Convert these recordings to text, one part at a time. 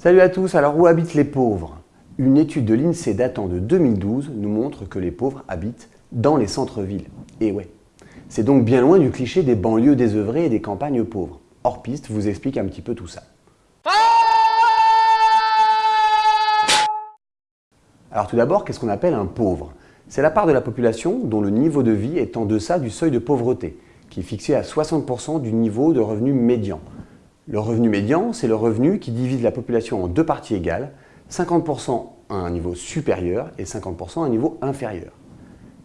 Salut à tous, alors où habitent les pauvres? Une étude de l'INSEE datant de 2012 nous montre que les pauvres habitent dans les centres-villes. Et ouais, c'est donc bien loin du cliché des banlieues désœuvrées et des campagnes pauvres. Hors piste vous explique un petit peu tout ça. Alors tout d'abord, qu'est-ce qu'on appelle un pauvre? C'est la part de la population dont le niveau de vie est en deçà du seuil de pauvreté, qui est fixé à 60% du niveau de revenu médian. Le revenu médian, c'est le revenu qui divise la population en deux parties égales, 50% à un niveau supérieur et 50% à un niveau inférieur.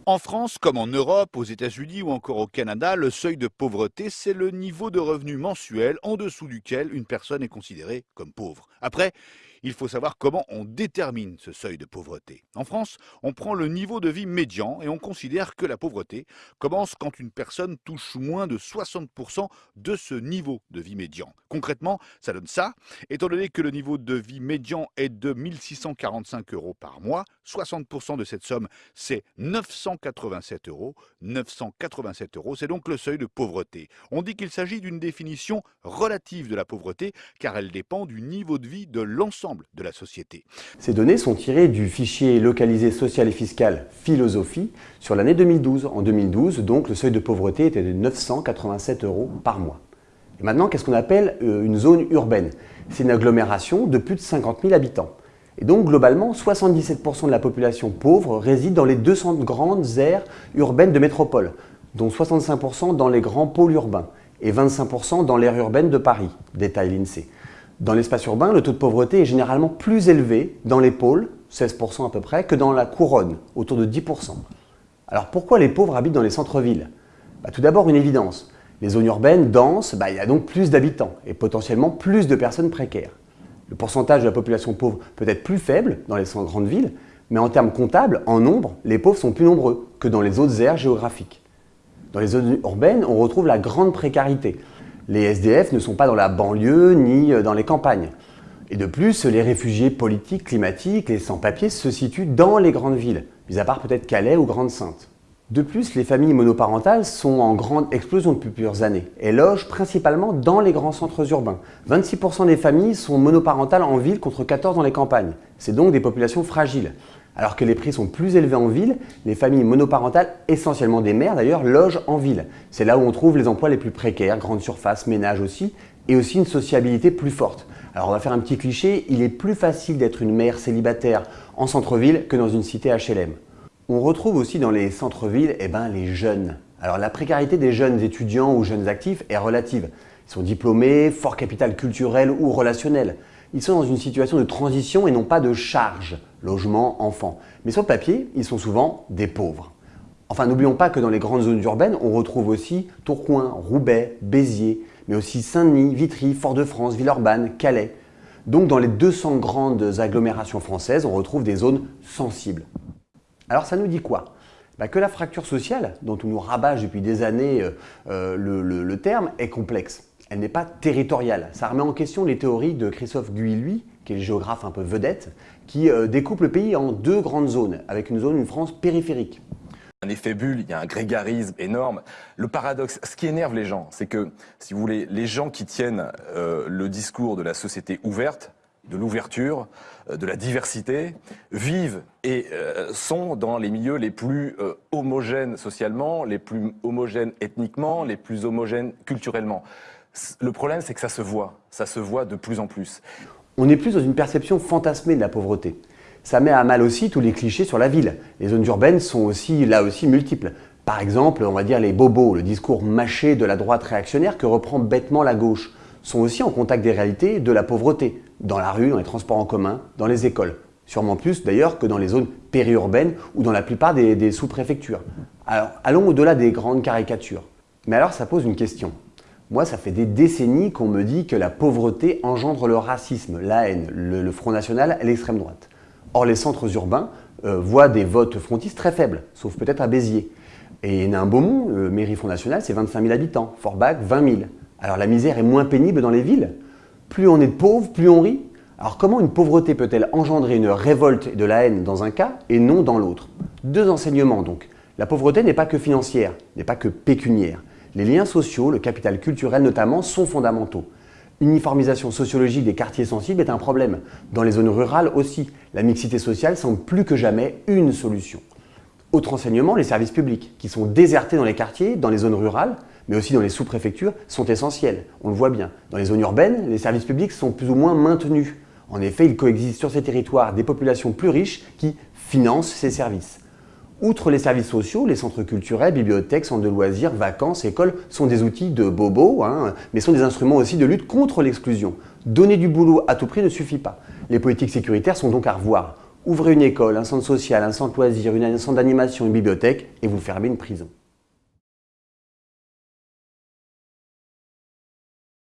En France, comme en Europe, aux États-Unis ou encore au Canada, le seuil de pauvreté, c'est le niveau de revenu mensuel en dessous duquel une personne est considérée comme pauvre. Après, il faut savoir comment on détermine ce seuil de pauvreté. En France, on prend le niveau de vie médian et on considère que la pauvreté commence quand une personne touche moins de 60% de ce niveau de vie médian. Concrètement, ça donne ça. Étant donné que le niveau de vie médian est de 1645 euros par mois, 60% de cette somme, c'est 987 euros. 987 euros, c'est donc le seuil de pauvreté. On dit qu'il s'agit d'une définition relative de la pauvreté car elle dépend du niveau de vie de l'ensemble de la société. Ces données sont tirées du fichier localisé social et fiscal Philosophie sur l'année 2012. En 2012, donc, le seuil de pauvreté était de 987 euros par mois. Maintenant, qu'est-ce qu'on appelle euh, une zone urbaine? C'est une agglomération de plus de 50 000 habitants. Et donc, globalement, 77% de la population pauvre réside dans les 200 grandes aires urbaines de métropole, dont 65% dans les grands pôles urbains et 25% dans l'aire urbaine de Paris, détaille l'INSEE. Dans l'espace urbain, le taux de pauvreté est généralement plus élevé dans les pôles, 16% à peu près, que dans la couronne, autour de 10%. Alors pourquoi les pauvres habitent dans les centres-villes? Bah, Tout d'abord une évidence, les zones urbaines denses, bah, il y a donc plus d'habitants et potentiellement plus de personnes précaires. Le pourcentage de la population pauvre peut être plus faible dans les grandes villes, mais en termes comptables, en nombre, les pauvres sont plus nombreux que dans les autres aires géographiques. Dans les zones urbaines, on retrouve la grande précarité, les SDF ne sont pas dans la banlieue ni euh, dans les campagnes. Et de plus, les réfugiés politiques, climatiques, les sans-papiers se situent dans les grandes villes, mis à part peut-être Calais ou Grande-Sainte. De plus, les familles monoparentales sont en grande explosion depuis plusieurs années et logent principalement dans les grands centres urbains. 26% des familles sont monoparentales en ville contre 14% dans les campagnes. C'est donc des populations fragiles. Alors que les prix sont plus élevés en ville, les familles monoparentales, essentiellement des mères d'ailleurs, logent en ville. C'est là où on trouve les emplois les plus précaires, grandes surfaces, ménages aussi, et aussi une sociabilité plus forte. Alors on va faire un petit cliché, il est plus facile d'être une mère célibataire en centre-ville que dans une cité HLM. On retrouve aussi dans les centres-villes eh ben, les jeunes. Alors la précarité des jeunes étudiants ou jeunes actifs est relative. Ils sont diplômés, fort capital culturel ou relationnel ils sont dans une situation de transition et non pas de charge, logement, enfant. Mais sur le papier, ils sont souvent des pauvres. Enfin, n'oublions pas que dans les grandes zones urbaines, on retrouve aussi Tourcoing, Roubaix, Béziers, mais aussi Saint-Denis, Vitry, Fort-de-France, Villeurbanne, Calais. Donc dans les 200 grandes agglomérations françaises, on retrouve des zones sensibles. Alors ça nous dit quoi? Bah, Que la fracture sociale, dont on nous rabâche depuis des années euh, euh, le terme, est complexe elle n'est pas territoriale. Ça remet en question les théories de Christophe Guilluy, qui est le géographe un peu vedette, qui euh, découpe le pays en deux grandes zones, avec une zone, une France périphérique. Un effet bulle, il y a un grégarisme énorme. Le paradoxe, ce qui énerve les gens, c'est que, si vous voulez, les gens qui tiennent le discours de la société ouverte, de l'ouverture, euh, de la diversité, vivent et sont dans les milieux les plus homogènes socialement, les plus homogènes ethniquement, les plus homogènes culturellement. Le problème, c'est que ça se voit. Ça se voit de plus en plus. On est plus dans une perception fantasmée de la pauvreté. Ça met à mal aussi tous les clichés sur la ville. Les zones urbaines sont aussi, là aussi, multiples. Par exemple, on va dire les bobos, le discours mâché de la droite réactionnaire que reprend bêtement la gauche, sont aussi en contact des réalités de la pauvreté, dans la rue, dans les transports en commun, dans les écoles. Sûrement plus d'ailleurs que dans les zones périurbaines ou dans la plupart des, sous-préfectures. Alors, allons au-delà des grandes caricatures. Mais alors ça pose une question. Moi, ça fait des décennies qu'on me dit que la pauvreté engendre le racisme, la haine, le, Front National et l'extrême droite. Or, les centres urbains euh, voient des votes frontistes très faibles, sauf peut-être à Béziers. Et Nain-Beaumont, le mairie Front National, c'est 25 000 habitants, Forbach, 20 000. Alors la misère est moins pénible dans les villes. Plus on est pauvre, plus on rit. Alors comment une pauvreté peut-elle engendrer une révolte et de la haine dans un cas et non dans l'autre? Deux enseignements donc. La pauvreté n'est pas que financière, n'est pas que pécuniaire. Les liens sociaux, le capital culturel notamment, sont fondamentaux. Uniformisation sociologique des quartiers sensibles est un problème. Dans les zones rurales aussi, la mixité sociale semble plus que jamais une solution. Autre enseignement, les services publics, qui sont désertés dans les quartiers, dans les zones rurales, mais aussi dans les sous-préfectures, sont essentiels. On le voit bien. Dans les zones urbaines, les services publics sont plus ou moins maintenus. En effet, il coexiste sur ces territoires des populations plus riches qui financent ces services. Outre les services sociaux, les centres culturels, bibliothèques, centres de loisirs, vacances, écoles sont des outils de bobo, hein, mais sont des instruments aussi de lutte contre l'exclusion. Donner du boulot à tout prix ne suffit pas. Les politiques sécuritaires sont donc à revoir. Ouvrez une école, un centre social, un centre loisir, un centre d'animation, une bibliothèque et vous fermez une prison.